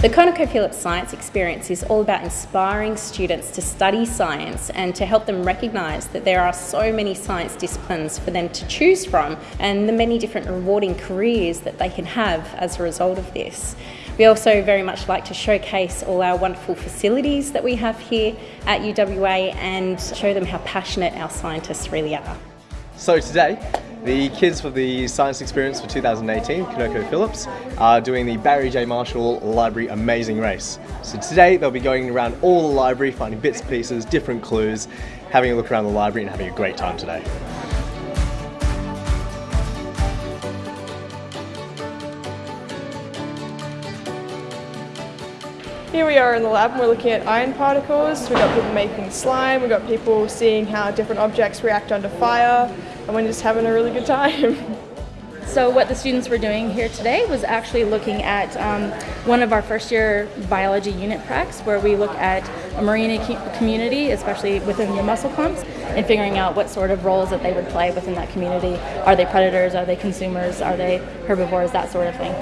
The ConocoPhillips Science Experience is all about inspiring students to study science and to help them recognise that there are so many science disciplines for them to choose from and the many different rewarding careers that they can have as a result of this. We also very much like to showcase all our wonderful facilities that we have here at UWA and show them how passionate our scientists really are. So today, the kids for the Science Experience for 2018, Conoco ConocoPhillips, are doing the Barry J. Marshall Library Amazing Race. So today they'll be going around all the library, finding bits and pieces, different clues, having a look around the library and having a great time today. Here we are in the lab and we're looking at iron particles. We've got people making slime, we've got people seeing how different objects react under fire, and we're just having a really good time. So what the students were doing here today was actually looking at um, one of our first year biology unit pracs where we look at a marine community, especially within the mussel clumps, and figuring out what sort of roles that they would play within that community. Are they predators? Are they consumers? Are they herbivores? That sort of thing.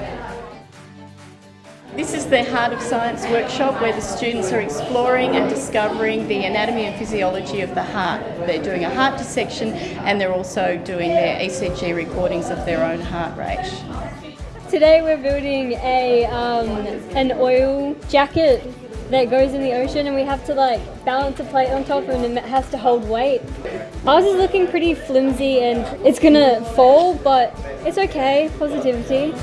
This is the Heart of Science workshop where the students are exploring and discovering the anatomy and physiology of the heart. They're doing a heart dissection and they're also doing their ECG recordings of their own heart rate. Today we're building a um, an oil jacket that goes in the ocean and we have to like balance a plate on top and it has to hold weight. Ours is looking pretty flimsy and it's gonna fall but it's okay, positivity.